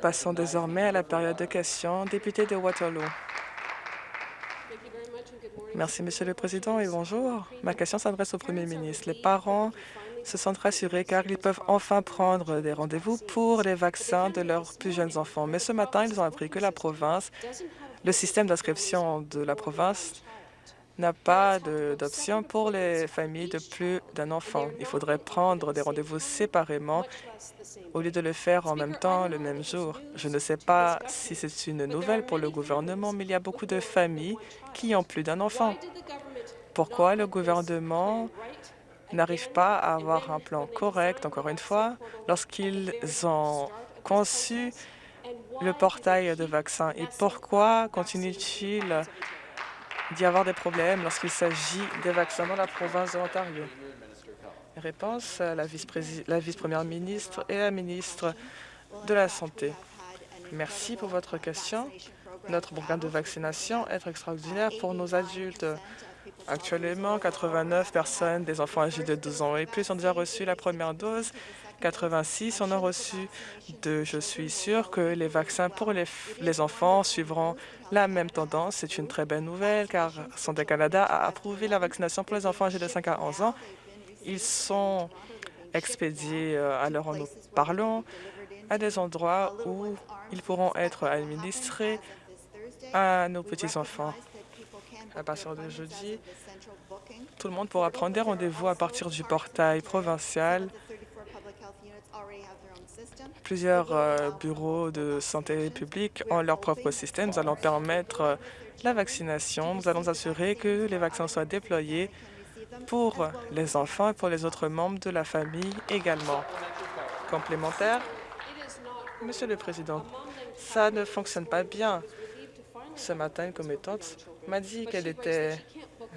Passons désormais à la période de questions. Député de Waterloo. Merci, Monsieur le Président, et bonjour. Ma question s'adresse au Premier ministre. Les parents se sentent rassurés car ils peuvent enfin prendre des rendez-vous pour les vaccins de leurs plus jeunes enfants. Mais ce matin, ils ont appris que la province, le système d'inscription de la province n'a pas d'option pour les familles de plus d'un enfant. Il faudrait prendre des rendez-vous séparément au lieu de le faire en même temps le même jour. Je ne sais pas si c'est une nouvelle pour le gouvernement, mais il y a beaucoup de familles qui ont plus d'un enfant. Pourquoi le gouvernement n'arrive pas à avoir un plan correct, encore une fois, lorsqu'ils ont conçu le portail de vaccins? Et pourquoi continue-t-il d'y avoir des problèmes lorsqu'il s'agit des vaccins dans la province de l'Ontario? Réponse à la vice-première ministre et la ministre de la Santé. Merci pour votre question. Notre programme de vaccination est extraordinaire pour nos adultes. Actuellement, 89 personnes des enfants âgés de 12 ans et plus ont déjà reçu la première dose 86 en ont reçu deux. Je suis sûr que les vaccins pour les, enfants suivront la même tendance. C'est une très belle nouvelle car Santé Canada a approuvé la vaccination pour les enfants âgés de 5 à 11 ans. Ils sont expédiés euh, à l'heure où nous parlons à des endroits où ils pourront être administrés à nos petits-enfants. À partir de jeudi, tout le monde pourra prendre des rendez-vous à partir du portail provincial Plusieurs euh, bureaux de santé publique ont leur propre système. Nous allons permettre euh, la vaccination. Nous allons assurer que les vaccins soient déployés pour les enfants et pour les autres membres de la famille également. Complémentaire Monsieur le Président, ça ne fonctionne pas bien. Ce matin, une commettante m'a dit qu'elle était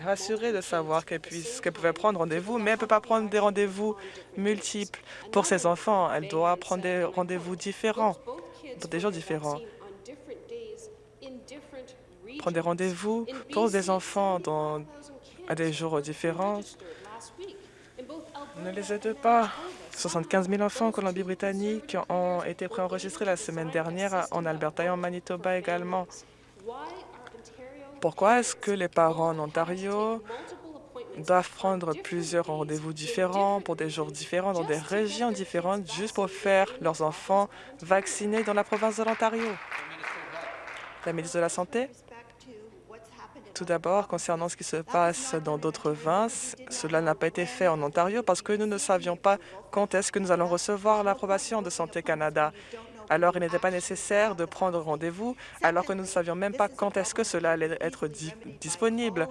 rassurée de savoir qu'elle pouvait prendre rendez-vous, mais elle ne peut pas prendre des rendez-vous multiples pour ses enfants. Elle doit prendre des rendez-vous différents, pour des jours différents. Prendre des rendez-vous pour des enfants à des jours différents ne les aide pas. 75 000 enfants en Colombie-Britannique ont été préenregistrés la semaine dernière en Alberta et en Manitoba également. Pourquoi est-ce que les parents en Ontario doivent prendre plusieurs rendez-vous différents pour des jours différents dans des régions différentes juste pour faire leurs enfants vaccinés dans la province de l'Ontario? La ministre de la Santé? Tout d'abord, concernant ce qui se passe dans d'autres provinces, cela n'a pas été fait en Ontario parce que nous ne savions pas quand est-ce que nous allons recevoir l'approbation de Santé Canada. Alors, il n'était pas nécessaire de prendre rendez-vous alors que nous ne savions même pas quand est-ce que cela allait être disponible.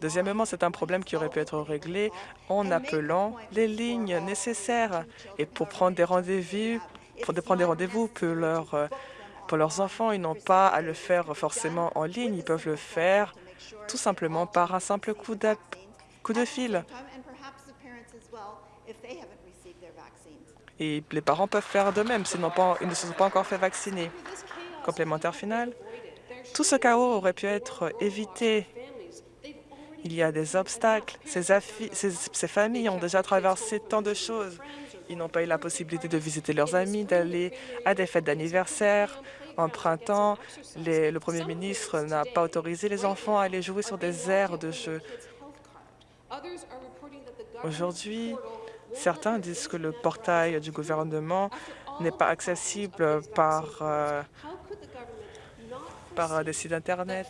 Deuxièmement, c'est un problème qui aurait pu être réglé en appelant les lignes nécessaires. Et pour prendre des rendez-vous, pour prendre des rendez-vous pour, leurs enfants, ils n'ont pas à le faire forcément en ligne. Ils peuvent le faire tout simplement par un simple coup de fil. Et les parents peuvent faire de même s'ils ne se sont pas encore fait vacciner. Complémentaire final, tout ce chaos aurait pu être évité. Il y a des obstacles. Ces, familles ont déjà traversé tant de choses. Ils n'ont pas eu la possibilité de visiter leurs amis, d'aller à des fêtes d'anniversaire. En printemps, le premier ministre n'a pas autorisé les enfants à aller jouer sur des aires de jeu. Aujourd'hui, Certains disent que le portail du gouvernement n'est pas accessible par, euh, par des sites Internet.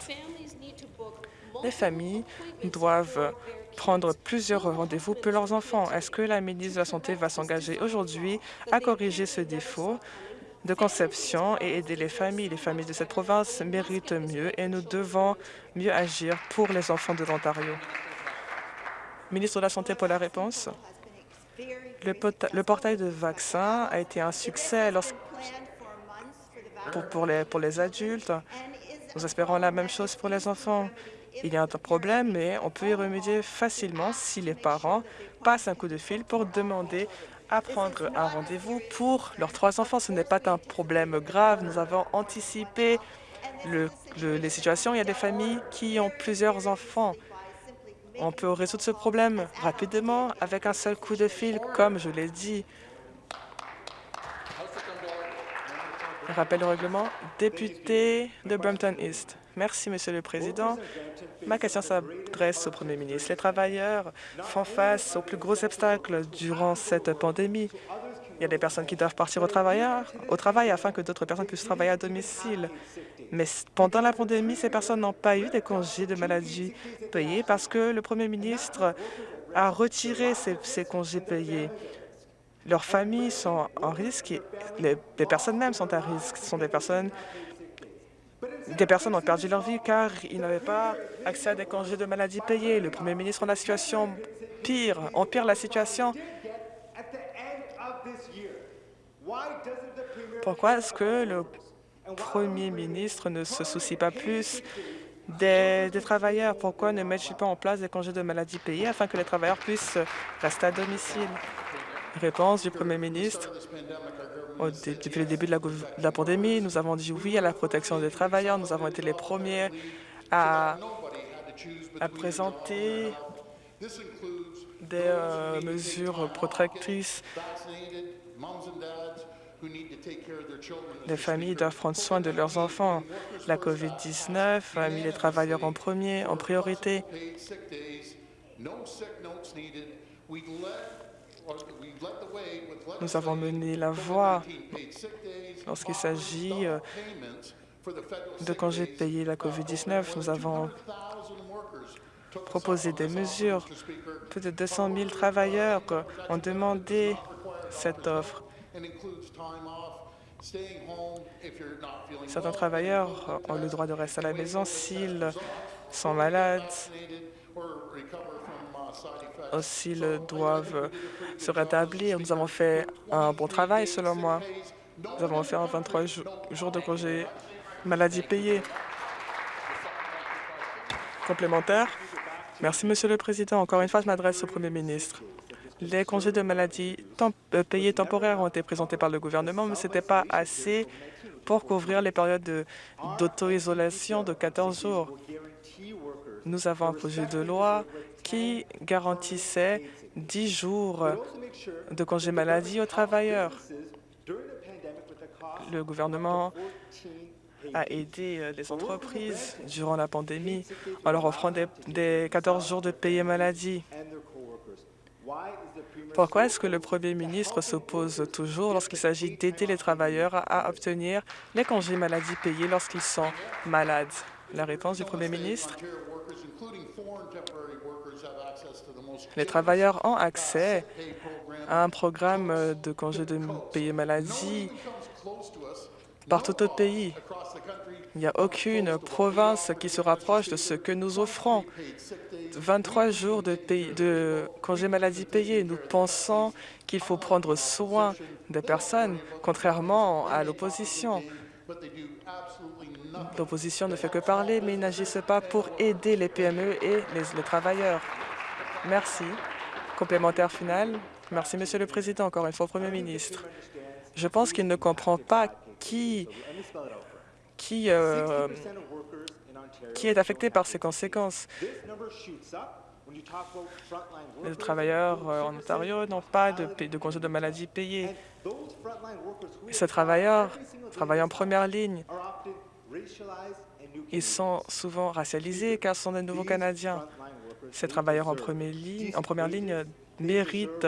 Les familles doivent prendre plusieurs rendez-vous pour leurs enfants. Est-ce que la ministre de la Santé va s'engager aujourd'hui à corriger ce défaut de conception et aider les familles? Les familles de cette province méritent mieux et nous devons mieux agir pour les enfants de l'Ontario. Ministre de la Santé pour la réponse. Le, portail de vaccins a été un succès pour, les, pour les adultes. Nous espérons la même chose pour les enfants. Il y a un problème, mais on peut y remédier facilement si les parents passent un coup de fil pour demander à prendre un rendez-vous pour leurs trois enfants. Ce n'est pas un problème grave. Nous avons anticipé les situations. Il y a des familles qui ont plusieurs enfants. On peut résoudre ce problème rapidement avec un seul coup de fil, comme je l'ai dit. Rappel au règlement, député de Brampton East. Merci, Monsieur le Président. Ma question s'adresse au Premier ministre. Les travailleurs font face aux plus gros obstacles durant cette pandémie. Il y a des personnes qui doivent partir au travail, au travail afin que d'autres personnes puissent travailler à domicile. Mais pendant la pandémie, ces personnes n'ont pas eu des congés de maladie payés parce que le Premier ministre a retiré ces, congés payés. Leurs familles sont en risque les, personnes même sont à risque. Ce sont des personnes des personnes ont perdu leur vie car ils n'avaient pas accès à des congés de maladie payés. Le premier ministre, en la situation pire, empire la situation pourquoi est-ce que le Premier ministre ne se soucie pas plus des, travailleurs? Pourquoi ne met-il pas en place des congés de maladie payés afin que les travailleurs puissent rester à domicile? Réponse du Premier ministre. Depuis le début de la, pandémie, nous avons dit oui à la protection des travailleurs. Nous avons été les premiers à, à présenter des euh, mesures protectrices les familles doivent prendre soin de leurs enfants. La COVID-19 a mis les travailleurs en premier, en priorité. Nous avons mené la voie lorsqu'il s'agit euh, de congés payés la COVID-19. Nous avons proposé des mesures. Plus de 200 000 travailleurs ont demandé cette offre. Certains travailleurs ont le droit de rester à la maison s'ils sont malades ou s'ils doivent se rétablir. Nous avons fait un bon travail, selon moi. Nous avons fait 23 jours de congé maladie payés. Complémentaire. Merci, Monsieur le Président. Encore une fois, je m'adresse au Premier ministre. Les congés de maladie euh, payés temporaires ont été présentés par le gouvernement, mais ce n'était pas assez pour couvrir les périodes d'auto-isolation de, de 14 jours. Nous avons un projet de loi qui garantissait 10 jours de congés maladie aux travailleurs. Le gouvernement a aidé euh, les entreprises durant la pandémie en leur offrant des, des 14 jours de payés maladie. Pourquoi est-ce que le Premier ministre s'oppose toujours lorsqu'il s'agit d'aider les travailleurs à obtenir les congés maladie payés lorsqu'ils sont malades? La réponse du Premier ministre? Les travailleurs ont accès à un programme de congés de payés maladie partout au pays. Il n'y a aucune province qui se rapproche de ce que nous offrons. 23 jours de, de congés maladie payés. Nous pensons qu'il faut prendre soin des personnes, contrairement à l'opposition. L'opposition ne fait que parler, mais ils n'agissent pas pour aider les PME et les, travailleurs. Merci. Complémentaire final. Merci, Monsieur le Président. Encore une fois, Premier ministre. Je pense qu'il ne comprend pas qui qui, euh, qui est affecté par ces conséquences? Les travailleurs euh, en Ontario n'ont pas de, de de maladie payé. Ces travailleurs travaillent en première ligne. Ils sont souvent racialisés car ce sont des nouveaux Canadiens. Ces travailleurs en ligne, en première ligne méritent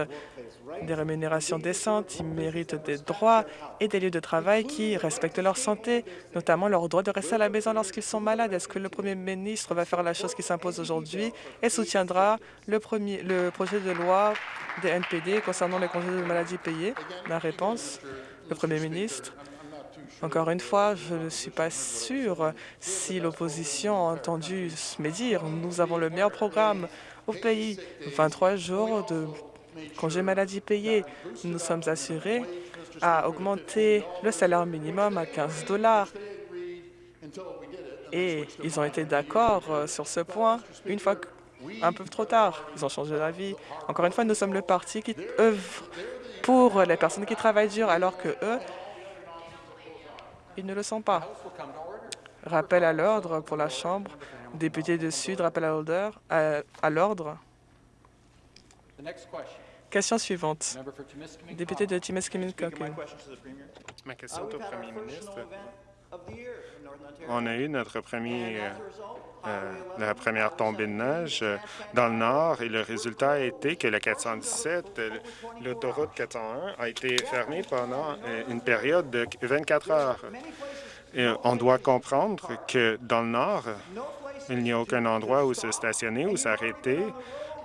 des rémunérations décentes, ils méritent des droits et des lieux de travail qui respectent leur santé, notamment leur droit de rester à la maison lorsqu'ils sont malades. Est-ce que le Premier ministre va faire la chose qui s'impose aujourd'hui et soutiendra le, premier, le projet de loi des NPD concernant les congés de maladie payés? La réponse, le Premier ministre. Encore une fois, je ne suis pas sûr si l'opposition a entendu me dire. Nous avons le meilleur programme au pays. 23 jours de congés maladie payés. Nous sommes assurés à augmenter le salaire minimum à 15 dollars. Et ils ont été d'accord euh, sur ce point une fois un peu trop tard. Ils ont changé d'avis. Encore une fois, nous sommes le parti qui œuvre pour les personnes qui travaillent dur, alors que eux, ils ne le sont pas. Rappel à l'ordre pour la Chambre. Député de Sud, rappel à l'ordre. Question. Suivante. Député de Timiskaming. Ma question est au premier ministre. On a eu notre premier, euh, la première tombée de neige dans le nord et le résultat a été que le 417, l'autoroute 401, a été fermée pendant une période de 24 heures. Et on doit comprendre que dans le nord, il n'y a aucun endroit où se stationner ou s'arrêter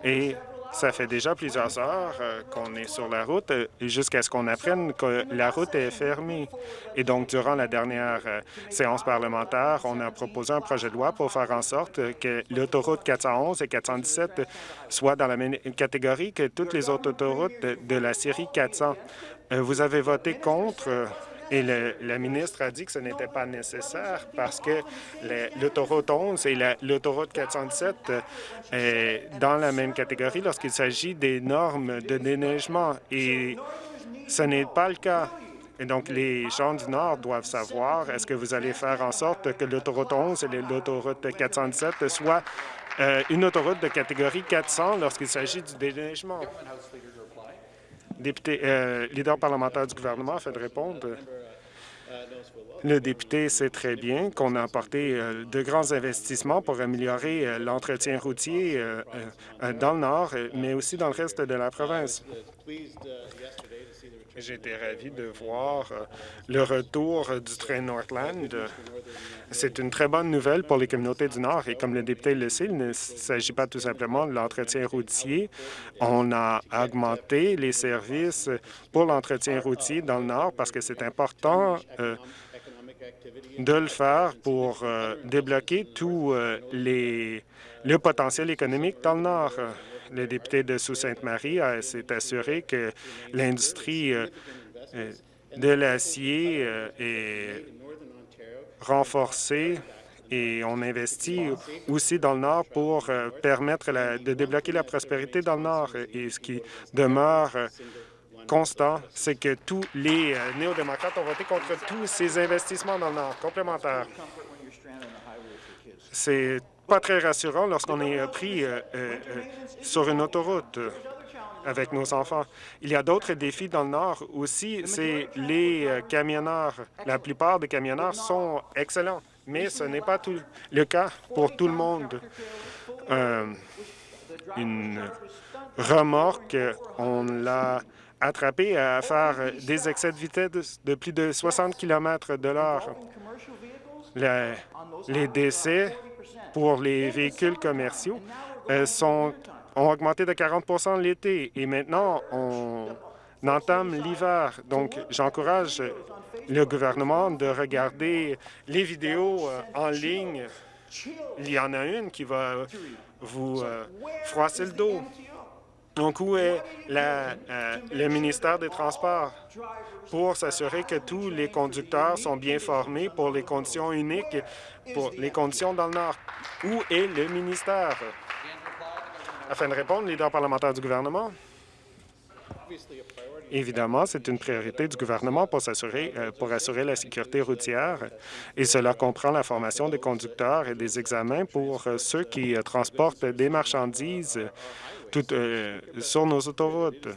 et ça fait déjà plusieurs heures euh, qu'on est sur la route euh, jusqu'à ce qu'on apprenne que la route est fermée. Et donc, durant la dernière euh, séance parlementaire, on a proposé un projet de loi pour faire en sorte que l'autoroute 411 et 417 soient dans la même catégorie que toutes les autres autoroutes de la série 400. Vous avez voté contre et le, ministre a dit que ce n'était pas nécessaire parce que l'autoroute 11 et l'autoroute 417 sont euh, dans la même catégorie lorsqu'il s'agit des normes de déneigement. Et ce n'est pas le cas. Et donc, les gens du Nord doivent savoir, est-ce que vous allez faire en sorte que l'autoroute 11 et l'autoroute 417 soient euh, une autoroute de catégorie 400 lorsqu'il s'agit du déneigement? Député, euh, leader parlementaire du gouvernement a fait de répondre. Le député sait très bien qu'on a apporté euh, de grands investissements pour améliorer euh, l'entretien routier dans le nord, mais aussi dans le reste de la province. J'étais ravi de voir euh, le retour du train Northland. C'est une très bonne nouvelle pour les communautés du Nord et comme le député le sait, il ne s'agit pas tout simplement de l'entretien routier. On a augmenté les services pour l'entretien routier dans le Nord parce que c'est important euh, de le faire pour euh, débloquer tout les, le potentiel économique dans le Nord le député de Sault-Sainte-Marie s'est assuré que l'industrie euh, euh, de l'acier euh, est renforcée et on investit aussi dans le Nord pour permettre de débloquer la prospérité dans le Nord. Et ce qui demeure constant, c'est que tous les néo-démocrates ont voté contre tous ces investissements dans le Nord complémentaires. C'est pas très rassurant lorsqu'on est euh, pris euh, euh, sur une autoroute avec nos enfants. Il y a d'autres défis dans le Nord aussi, c'est les camionneurs. La plupart des camionneurs sont excellents, mais ce n'est pas tout le cas pour tout le monde. une remorque, on l'a attrapé à faire des excès de vitesse de plus de 60 km de l'heure. Les décès pour les véhicules commerciaux euh, sont, ont augmenté de 40% l'été et maintenant, on entame l'hiver. Donc, j'encourage le gouvernement de regarder les vidéos euh, en ligne. Il y en a une qui va vous euh, froisser le dos. Donc, où est le ministère des Transports pour s'assurer que tous les conducteurs sont bien formés pour les conditions uniques, pour les conditions dans le Nord? Où est le ministère? Afin de répondre, leader parlementaire du gouvernement. Évidemment, c'est une priorité du gouvernement pour, s'assurer, euh, pour assurer la sécurité routière et cela comprend la formation des conducteurs et des examens pour euh, ceux qui euh, transportent des marchandises sur nos autoroutes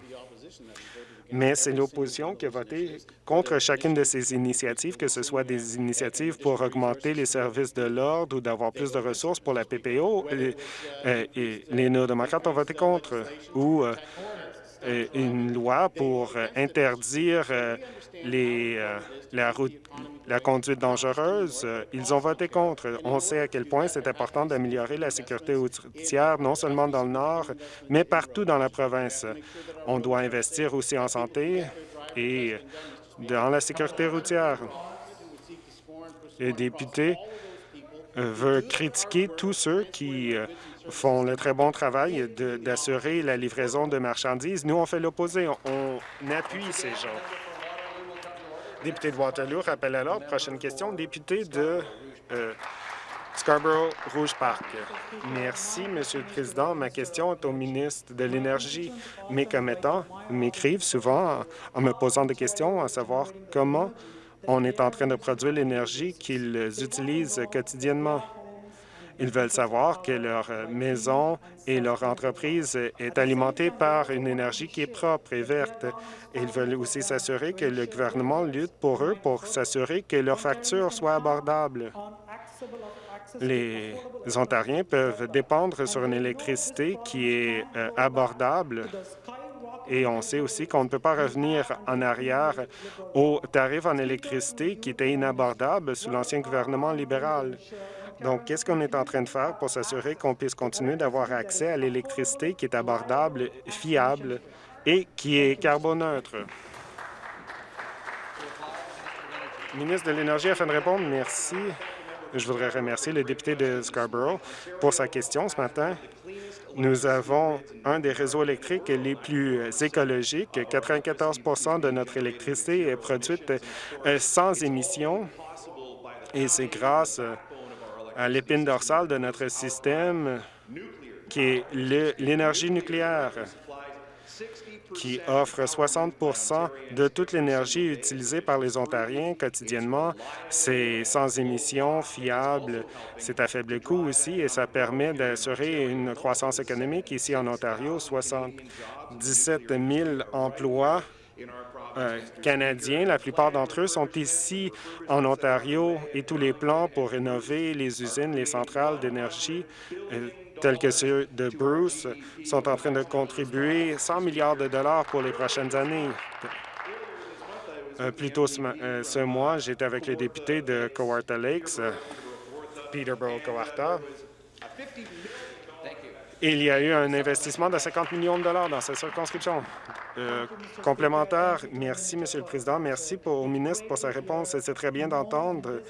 mais c'est l'opposition qui a voté contre chacune de ces initiatives, que ce soit des initiatives pour augmenter les services de l'ordre ou d'avoir plus de ressources pour la PPO. Les néo-démocrates ont voté contre, une loi pour interdire euh, les, la, la conduite dangereuse. Ils ont voté contre. On sait à quel point c'est important d'améliorer la sécurité routière, non seulement dans le Nord, mais partout dans la province. On doit investir aussi en santé et dans la sécurité routière. Les députés veulent critiquer tous ceux qui font le très bon travail d'assurer la livraison de marchandises. Nous, on fait l'opposé. On, appuie ces gens. Député de Waterloo, rappel à l'ordre. Prochaine question. Député de euh, Scarborough-Rouge Park. Merci, Monsieur le Président. Ma question est au ministre de l'Énergie. Mes commettants m'écrivent souvent en me posant des questions, à savoir comment on est en train de produire l'énergie qu'ils utilisent quotidiennement. Ils veulent savoir que leur maison et leur entreprise est alimentée par une énergie qui est propre et verte. Ils veulent aussi s'assurer que le gouvernement lutte pour eux pour s'assurer que leurs factures soient abordables. Les Ontariens peuvent dépendre sur une électricité qui est euh, abordable et on sait aussi qu'on ne peut pas revenir en arrière aux tarifs en électricité qui étaient inabordables sous l'ancien gouvernement libéral. Donc, qu'est-ce qu'on est en train de faire pour s'assurer qu'on puisse continuer d'avoir accès à l'électricité qui est abordable, fiable et qui est carboneutre? Ministre de l'Énergie, afin de répondre, merci. Je voudrais remercier le député de Scarborough pour sa question ce matin. Nous avons un des réseaux électriques les plus écologiques. 94% de notre électricité est produite euh, sans émissions et c'est grâce à l'épine dorsale de notre système qui est l'énergie nucléaire qui offre 60% de toute l'énergie utilisée par les Ontariens quotidiennement. C'est sans émissions, fiable, c'est à faible coût aussi et ça permet d'assurer une croissance économique ici en Ontario, 77 000 emplois euh, canadiens. La plupart d'entre eux sont ici en Ontario et tous les plans pour rénover les usines, les centrales d'énergie euh, tels que ceux de Bruce, sont en train de contribuer 100 milliards de dollars pour les prochaines années. Euh, plus tôt euh, ce, mois, j'étais avec les députés de Cowarta Lakes, euh, Peterborough-Cowarta. Il y a eu un investissement de 50 millions de dollars dans cette circonscription. complémentaire, merci, Monsieur le Président. Merci au ministre pour sa réponse. C'est très bien d'entendre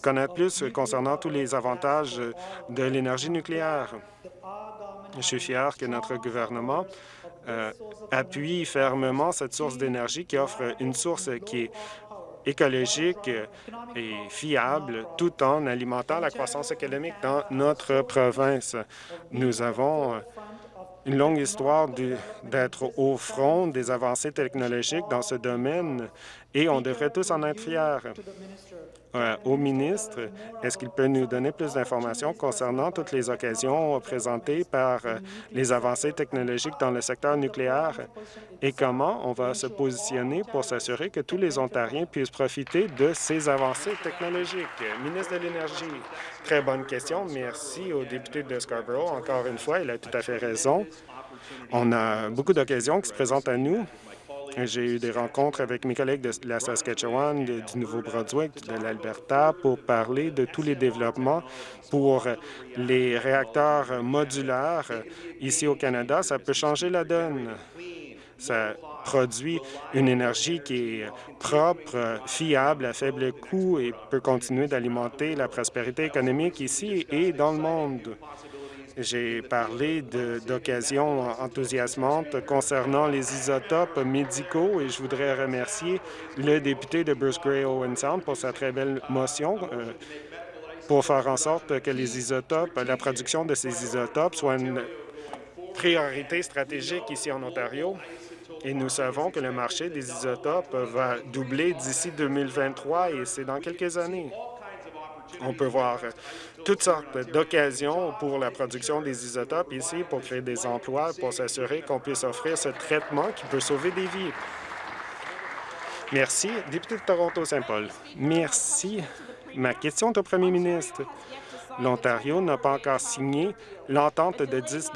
connaître plus concernant tous les avantages de l'énergie nucléaire. Je suis fier que notre gouvernement euh, appuie fermement cette source d'énergie qui offre une source qui est écologique et fiable, tout en alimentant la croissance économique dans notre province. Nous avons une longue histoire d'être au front des avancées technologiques dans ce domaine et on devrait tous en être fiers. Euh, au ministre, est-ce qu'il peut nous donner plus d'informations concernant toutes les occasions présentées par euh, les avancées technologiques dans le secteur nucléaire? Et comment on va se positionner pour s'assurer que tous les Ontariens puissent profiter de ces avancées technologiques? Ministre de l'Énergie, très bonne question. Merci au député de Scarborough. Encore une fois, il a tout à fait raison. On a beaucoup d'occasions qui se présentent à nous j'ai eu des rencontres avec mes collègues de la Saskatchewan, du Nouveau-Brunswick, de l'Alberta pour parler de tous les développements pour les réacteurs modulaires ici au Canada. Ça peut changer la donne. Ça produit une énergie qui est propre, fiable, à faible coût et peut continuer d'alimenter la prospérité économique ici et dans le monde. J'ai parlé d'occasions enthousiasmantes concernant les isotopes médicaux et je voudrais remercier le député de Bruce Gray Owen Sound pour sa très belle motion euh, pour faire en sorte que les isotopes, la production de ces isotopes soit une priorité stratégique ici en Ontario. Et nous savons que le marché des isotopes va doubler d'ici 2023 et c'est dans quelques années. On peut voir toutes sortes d'occasions pour la production des isotopes ici pour créer des emplois, pour s'assurer qu'on puisse offrir ce traitement qui peut sauver des vies. Merci. Député de Toronto-Saint-Paul. Merci. Ma question est au premier ministre. L'Ontario n'a pas encore signé l'entente de 10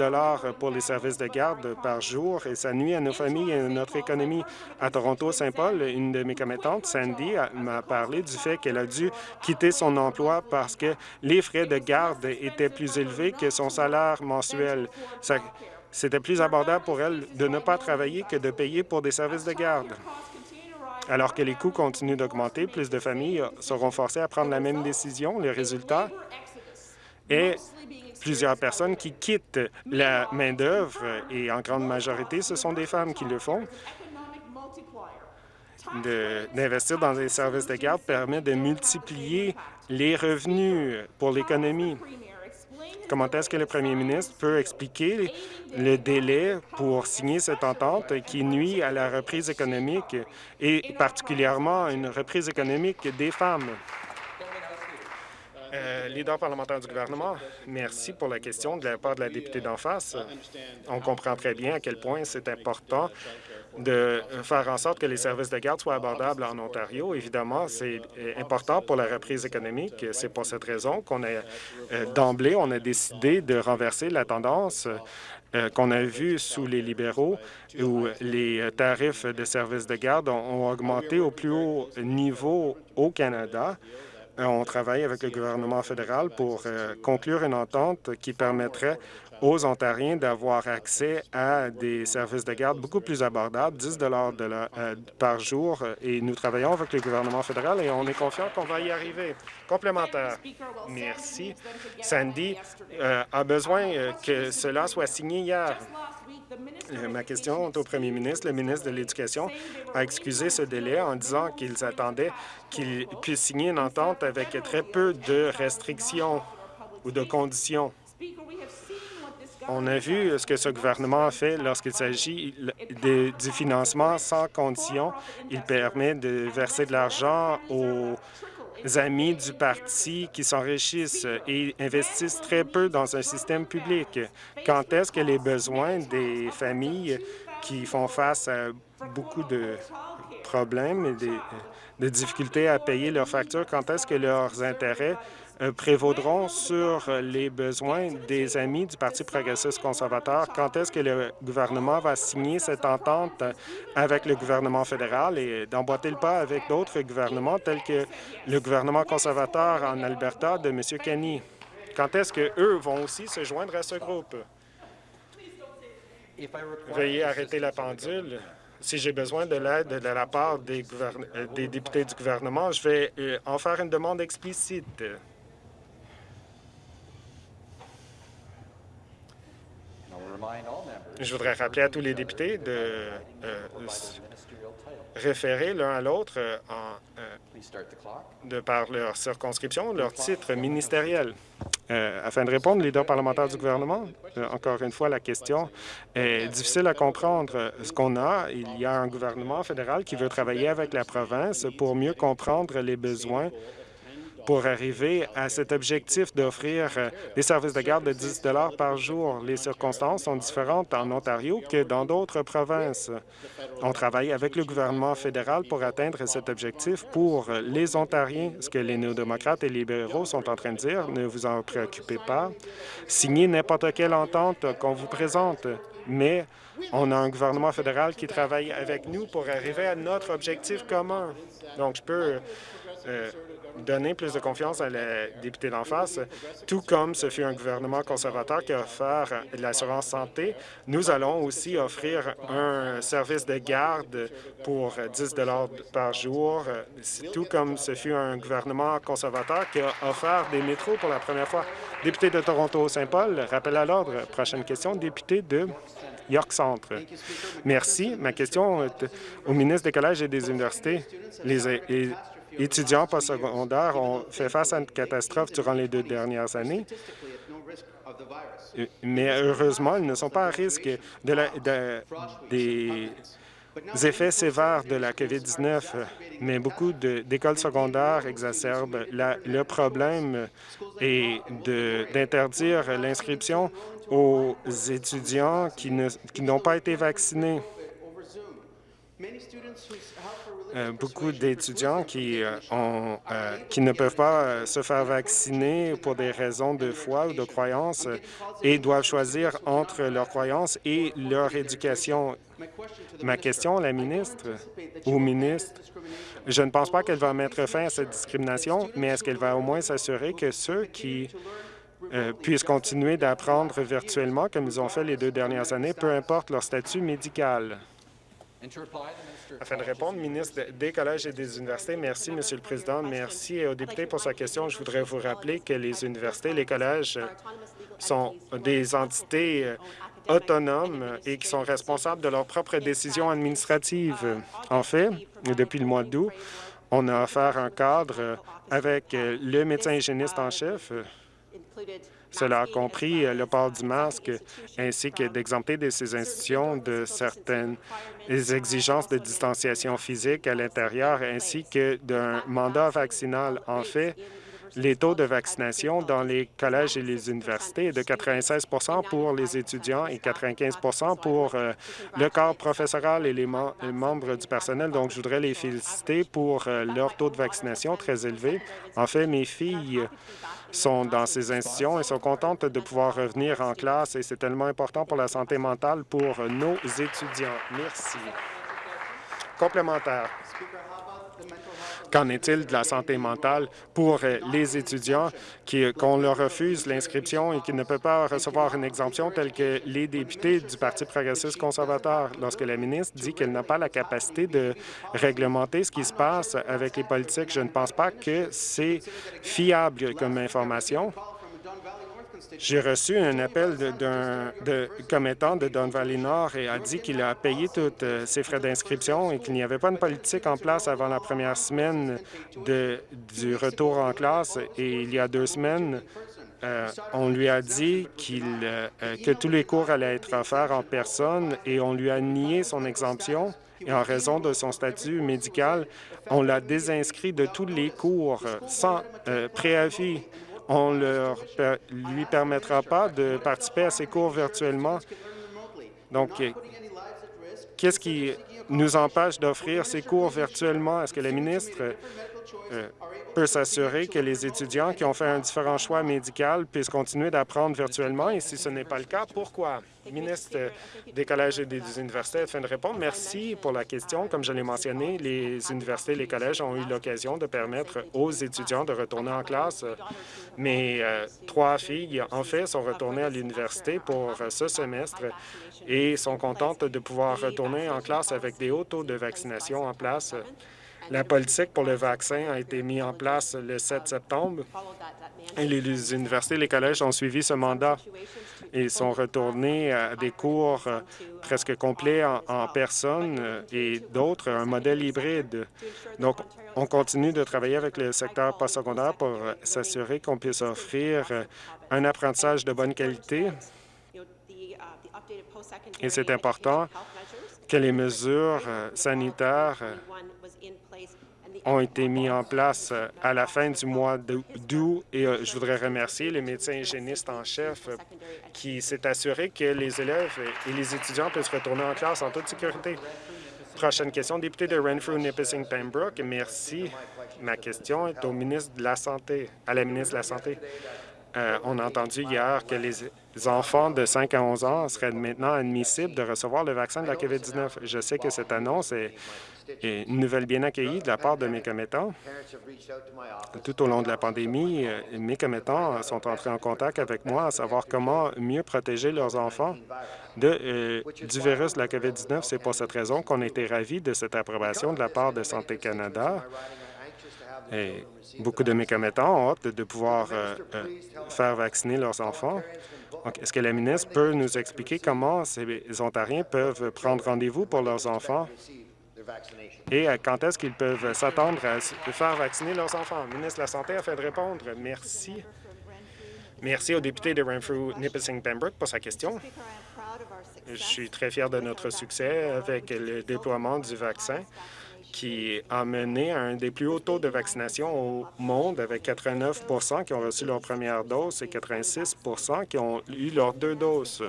pour les services de garde par jour et ça nuit à nos familles et à notre économie. À Toronto-Saint-Paul, une de mes commettantes, Sandy, m'a parlé du fait qu'elle a dû quitter son emploi parce que les frais de garde étaient plus élevés que son salaire mensuel. C'était plus abordable pour elle de ne pas travailler que de payer pour des services de garde. Alors que les coûts continuent d'augmenter, plus de familles seront forcées à prendre la même décision. Le résultat et plusieurs personnes qui quittent la main-d'œuvre, et en grande majorité, ce sont des femmes qui le font. D'investir dans des services de garde permet de multiplier les revenus pour l'économie. Comment est-ce que le premier ministre peut expliquer le délai pour signer cette entente qui nuit à la reprise économique et particulièrement à une reprise économique des femmes? Euh, leader parlementaire du gouvernement, merci pour la question de la part de la députée d'en face. On comprend très bien à quel point c'est important de faire en sorte que les services de garde soient abordables en Ontario. Évidemment, c'est important pour la reprise économique. C'est pour cette raison qu'on a, euh, d'emblée, on a décidé de renverser la tendance euh, qu'on a vue sous les libéraux, où les tarifs de services de garde ont augmenté au plus haut niveau au Canada. Euh, on travaille avec le gouvernement fédéral pour euh, conclure une entente qui permettrait aux Ontariens d'avoir accès à des services de garde beaucoup plus abordables, 10 de euh, par jour. Et nous travaillons avec le gouvernement fédéral et on est confiant qu'on va y arriver. Complémentaire. Merci. Sandy a besoin que cela soit signé hier. Ma question est au premier ministre. Le ministre de l'Éducation a excusé ce délai en disant qu'ils attendaient qu'il puisse signer une entente avec très peu de restrictions ou de conditions. On a vu ce que ce gouvernement a fait lorsqu'il s'agit du financement sans conditions. Il permet de verser de l'argent aux amis du parti qui s'enrichissent et investissent très peu dans un système public. Quand est-ce que les besoins des familles qui font face à beaucoup de problèmes et de difficultés à payer leurs factures, quand est-ce que leurs intérêts prévaudront sur les besoins des amis du Parti progressiste conservateur. Quand est-ce que le gouvernement va signer cette entente avec le gouvernement fédéral et d'emboîter le pas avec d'autres gouvernements tels que le gouvernement conservateur en Alberta de M. Kenny? Quand est-ce qu'eux vont aussi se joindre à ce groupe? Veuillez arrêter la pendule. Si j'ai besoin de l'aide de la part des, euh, des, députés du gouvernement, je vais euh, en faire une demande explicite. Je voudrais rappeler à tous les députés de euh, référer l'un à l'autre euh, euh, de par leur circonscription, leur titre ministériel. afin de répondre, leader parlementaire du gouvernement, encore une fois, la question est difficile à comprendre. Ce qu'on a, il y a un gouvernement fédéral qui veut travailler avec la province pour mieux comprendre les besoins pour arriver à cet objectif d'offrir des services de garde de 10 par jour. Les circonstances sont différentes en Ontario que dans d'autres provinces. On travaille avec le gouvernement fédéral pour atteindre cet objectif pour les Ontariens. Ce que les néo-démocrates et les libéraux sont en train de dire, ne vous en préoccupez pas. Signez n'importe quelle entente qu'on vous présente, mais on a un gouvernement fédéral qui travaille avec nous pour arriver à notre objectif commun. Donc, je peux euh, donner plus de confiance à la députée d'en face, tout comme ce fut un gouvernement conservateur qui a offert l'assurance santé. Nous allons aussi offrir un service de garde pour 10 par jour, tout comme ce fut un gouvernement conservateur qui a offert des métros pour la première fois. Député de Toronto-Saint-Paul, rappel à l'ordre. Prochaine question, député de York Centre. Merci. Ma question est au ministre des Collèges et des Universités. Les, étudiants postsecondaires ont fait face à une catastrophe durant les deux dernières années, mais heureusement, ils ne sont pas à risque de des effets sévères de la COVID-19, mais beaucoup d'écoles secondaires exacerbent le problème et d'interdire l'inscription aux étudiants qui n'ont pas été vaccinés. Euh, beaucoup d'étudiants qui, euh, euh, qui ne peuvent pas se faire vacciner pour des raisons de foi ou de croyance et doivent choisir entre leur croyance et leur éducation. Ma question à la ministre ou ministre, je ne pense pas qu'elle va mettre fin à cette discrimination, mais est-ce qu'elle va au moins s'assurer que ceux qui puissent continuer d'apprendre virtuellement comme ils ont fait les deux dernières années, peu importe leur statut médical? Afin de répondre, ministre des Collèges et des Universités, merci, Monsieur le Président. Merci aux députés pour sa question. Je voudrais vous rappeler que les universités, les collèges sont des entités euh, autonomes et qui sont responsables de leurs propres décisions administratives. En fait, depuis le mois d'août, on a offert un cadre avec le médecin hygiéniste en chef cela a compris euh, le port du masque ainsi que d'exempter de ces institutions de certaines exigences de distanciation physique à l'intérieur ainsi que d'un mandat vaccinal. En fait, les taux de vaccination dans les collèges et les universités est de 96% pour les étudiants et 95% pour euh, le corps professoral et les, membres du personnel. Donc, je voudrais les féliciter pour euh, leur taux de vaccination très élevé. En fait, mes filles sont dans ces institutions et sont contentes de pouvoir revenir en classe et c'est tellement important pour la santé mentale pour nos étudiants. Merci. Complémentaire. Qu'en est-il de la santé mentale pour euh, les étudiants qu'on leur refuse l'inscription et qui ne peuvent pas recevoir une exemption telle que les députés du Parti progressiste conservateur lorsque la ministre dit qu'elle n'a pas la capacité de réglementer ce qui se passe avec les politiques? Je ne pense pas que c'est fiable comme information. J'ai reçu un appel d'un commettant de Don Valley Nord et a dit qu'il a payé tous euh, ses frais d'inscription et qu'il n'y avait pas de politique en place avant la première semaine de, du retour en classe. Et il y a deux semaines, euh, on lui a dit qu'il euh, que tous les cours allaient être offerts en personne et on lui a nié son exemption. Et en raison de son statut médical, on l'a désinscrit de tous les cours sans préavis on ne lui permettra pas de participer à ces cours virtuellement. Donc, qu'est-ce qui nous empêche d'offrir ces cours virtuellement? Est-ce que la ministre peut s'assurer que les étudiants qui ont fait un différent choix médical puissent continuer d'apprendre virtuellement? Et si ce n'est pas le cas, pourquoi? ministre des collèges et des universités afin de répondre. Merci pour la question. Comme je l'ai mentionné, les universités et les collèges ont eu l'occasion de permettre aux étudiants de retourner en classe. Mes euh, trois filles, en fait, sont retournées à l'université pour ce semestre et sont contentes de pouvoir retourner en classe avec des hauts taux de vaccination en place. La politique pour le vaccin a été mise en place le 7 septembre et les universités et les collèges ont suivi ce mandat et sont retournés à des cours euh, presque complets en, personne euh, et d'autres un modèle hybride. Donc, on continue de travailler avec le secteur postsecondaire pour s'assurer qu'on puisse offrir euh, un apprentissage de bonne qualité. Et c'est important que les mesures sanitaires ont été mis en place euh, à la fin du mois d'août et euh, je voudrais remercier le médecin hygiéniste en chef euh, qui s'est assuré que les élèves et les étudiants puissent retourner en classe en toute sécurité. Prochaine question, député de Renfrew, Nipissing, Pembroke. Merci. Ma question est au ministre de la Santé, à la ministre de la Santé. on a entendu hier que les enfants de 5 à 11 ans seraient maintenant admissibles de recevoir le vaccin de la COVID-19. Je sais que cette annonce est une nouvelle bien accueillie de la part de mes commettants. Tout au long de la pandémie, euh, mes commettants sont entrés en contact avec moi à savoir comment mieux protéger leurs enfants euh, du virus de la COVID-19. C'est pour cette raison qu'on été ravis de cette approbation de la part de Santé Canada. Et beaucoup de mes commettants ont hâte de pouvoir euh, faire vacciner leurs enfants. Est-ce que la ministre peut nous expliquer comment ces Ontariens peuvent prendre rendez-vous pour leurs enfants? Et euh, quand est-ce qu'ils peuvent s'attendre à faire vacciner leurs enfants? Le ministre de la Santé a fait de répondre. Merci. Merci au député de Renfrew Nipissing Pembroke pour sa question. Je suis très fier de notre succès avec le déploiement du vaccin qui a mené à un des plus hauts taux de vaccination au monde, avec 89% qui ont reçu leur première dose et 86% qui ont eu leurs deux doses.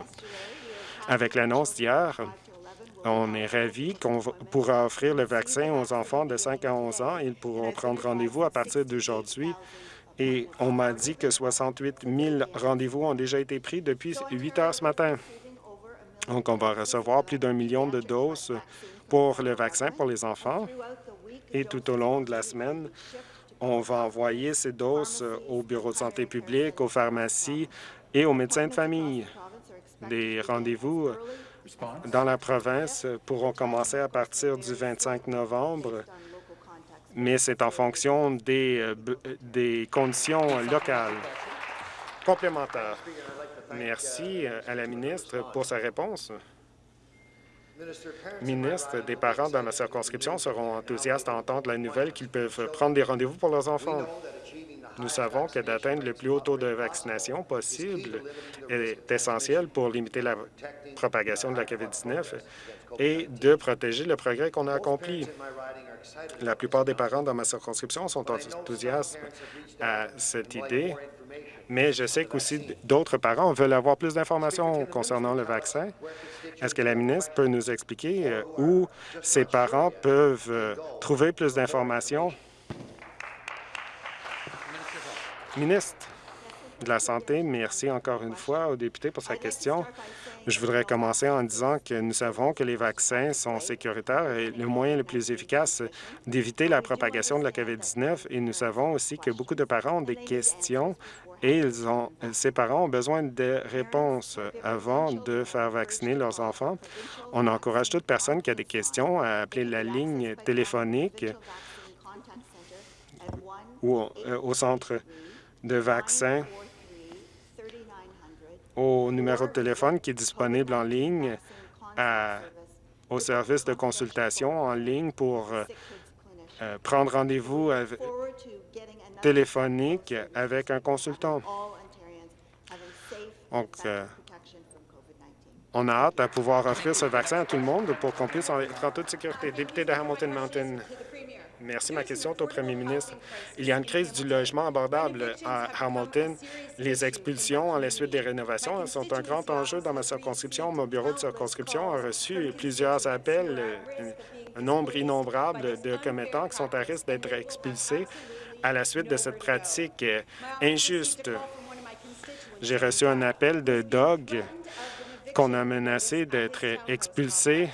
Avec l'annonce d'hier, on est ravis qu'on pourra offrir le vaccin aux enfants de 5 à 11 ans. Ils pourront prendre rendez-vous à partir d'aujourd'hui. Et on m'a dit que 68 000 rendez-vous ont déjà été pris depuis 8 heures ce matin. Donc, on va recevoir plus d'un million de doses pour le vaccin pour les enfants. Et tout au long de la semaine, on va envoyer ces doses au bureau de santé publique, aux pharmacies et aux médecins de famille. Des rendez-vous dans la province pourront commencer à partir du 25 novembre, mais c'est en fonction des, euh, des conditions locales. Complémentaire. Merci euh, à la ministre pour sa réponse. Ministre, des parents dans ma circonscription seront enthousiastes à entendre la nouvelle qu'ils peuvent prendre des rendez-vous pour leurs enfants. Nous savons que d'atteindre le plus haut taux de vaccination possible est essentiel pour limiter la propagation de la COVID-19 et de protéger le progrès qu'on a accompli. La plupart des parents dans ma circonscription sont enthousiastes à cette idée, mais je sais qu'aussi d'autres parents veulent avoir plus d'informations concernant le vaccin. Est-ce que la ministre peut nous expliquer euh, où ces parents peuvent euh, trouver plus d'informations? Ministre de la Santé, merci encore une fois au député pour sa question. Je voudrais commencer en disant que nous savons que les vaccins sont sécuritaires et le moyen le plus efficace d'éviter la propagation de la COVID-19. Et nous savons aussi que beaucoup de parents ont des questions et ils ont, ces parents ont besoin de réponses avant de faire vacciner leurs enfants. On encourage toute personne qui a des questions à appeler la ligne téléphonique ou euh, au centre de vaccins au numéro de téléphone qui est disponible en ligne au service de consultation en ligne pour euh, euh, prendre rendez-vous téléphonique avec un consultant. Donc, euh, on a hâte à pouvoir offrir ce vaccin à tout le monde pour qu'on puisse être en toute sécurité. Député de Hamilton Mountain. Merci. Ma question est au premier ministre. Il y a une crise du logement abordable à Hamilton. Les expulsions à la suite des rénovations sont un grand enjeu dans ma circonscription. Mon bureau de circonscription a reçu plusieurs appels, un nombre innombrable de commettants qui sont à risque d'être expulsés à la suite de cette pratique injuste. J'ai reçu un appel de Doug qu'on a menacé d'être expulsé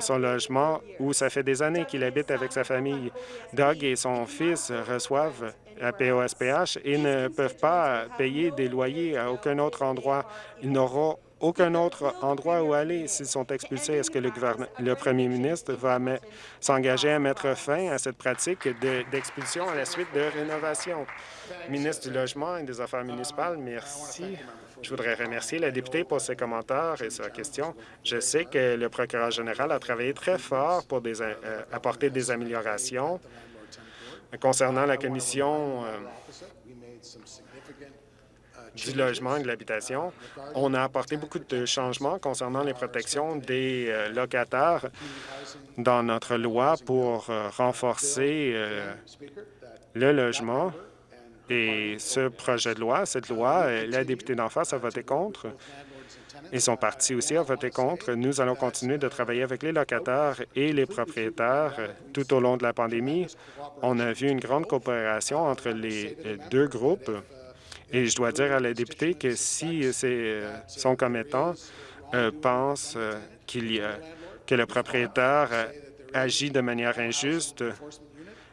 son logement où ça fait des années qu'il habite avec sa famille. Doug et son fils reçoivent la POSPH et ne peuvent pas payer des loyers à aucun autre endroit. Ils n'auront aucun autre endroit où aller s'ils sont expulsés. Est-ce que le, le premier ministre va s'engager à mettre fin à cette pratique d'expulsion à la suite de rénovation? Ministre du Logement et des Affaires municipales, merci. Je voudrais remercier la députée pour ses commentaires et sa question. Je sais que le procureur général a travaillé très fort pour euh, apporter des améliorations concernant la commission euh, du logement et de l'habitation. On a apporté beaucoup de changements concernant les protections des euh, locataires dans notre loi pour renforcer le logement et ce projet de loi, cette loi, euh, la députée d'en face a voté contre et son parti aussi a voté contre. Nous allons continuer de travailler avec les locataires et les propriétaires euh, tout au long de la pandémie. On a vu une grande coopération entre les euh, deux groupes et je dois dire à la députée que si son commettant pense qu'il y a, que le propriétaire agit de manière injuste,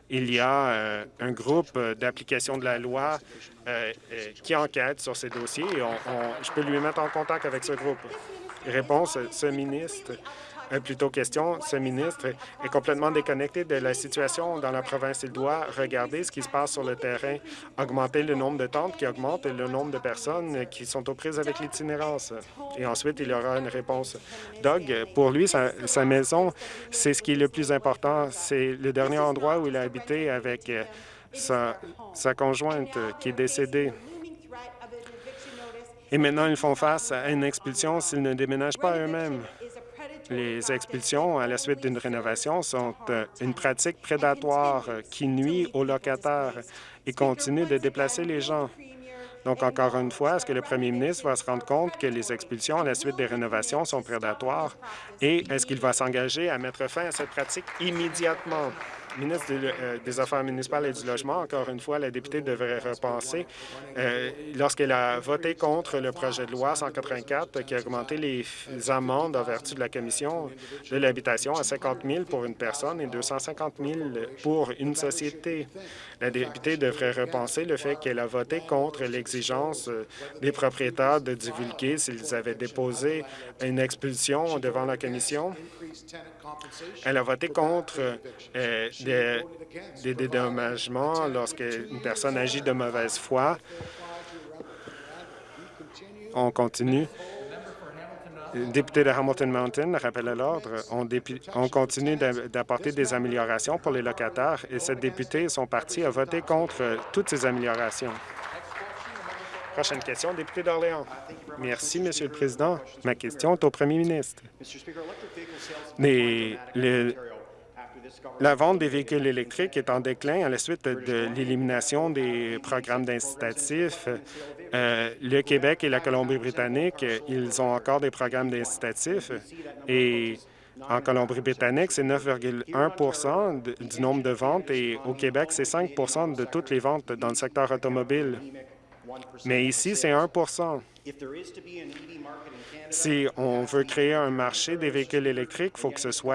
il y a euh, un groupe euh, d'application de la loi euh, qui enquête sur ces dossiers et je peux lui mettre en contact avec ce groupe. Réponse, ce ministre euh, plutôt question, ce ministre est complètement déconnecté de la situation dans la province. Il doit regarder ce qui se passe sur le terrain, augmenter le nombre de tentes qui augmente le nombre de personnes qui sont aux prises avec l'itinérance. Et ensuite, il aura une réponse. Doug, pour lui, sa, maison, c'est ce qui est le plus important. C'est le dernier endroit où il a habité avec euh, sa, sa conjointe qui est décédée. Et maintenant, ils font face à une expulsion s'ils ne déménagent pas eux-mêmes. Les expulsions à la suite d'une rénovation sont euh, une pratique prédatoire euh, qui nuit aux locataires et continue de déplacer les gens. Donc, encore une fois, est-ce que le premier ministre va se rendre compte que les expulsions à la suite des rénovations sont prédatoires et est-ce qu'il va s'engager à mettre fin à cette pratique immédiatement? Ministre euh, des Affaires municipales et du Logement, encore une fois, la députée devrait repenser euh, lorsqu'elle a voté contre le projet de loi 184 qui a augmenté les amendes en vertu de la Commission de l'habitation à 50 000 pour une personne et 250 000 pour une société. La députée devrait repenser le fait qu'elle a voté contre l'exigence euh, des propriétaires de divulguer s'ils avaient déposé une expulsion devant la Commission. Elle a voté contre des, dédommagements lorsqu'une personne agit de mauvaise foi. On continue. Député de Hamilton Mountain, rappel à l'ordre. On, on, continue d'apporter des améliorations pour les locataires et cette députée et son parti a voté contre toutes ces améliorations. Prochaine question, député d'Orléans. Merci, Monsieur le Président. Ma question est au premier ministre. Les, la vente des véhicules électriques est en déclin à la suite de l'élimination des programmes d'incitatifs. Euh, le Québec et la Colombie-Britannique, ils ont encore des programmes d'incitatifs et en Colombie-Britannique, c'est 9,1% du nombre de ventes et au Québec, c'est 5% de toutes les ventes dans le secteur automobile. Mais ici, c'est 1% Si on veut créer un marché des véhicules électriques, il faut que ce soit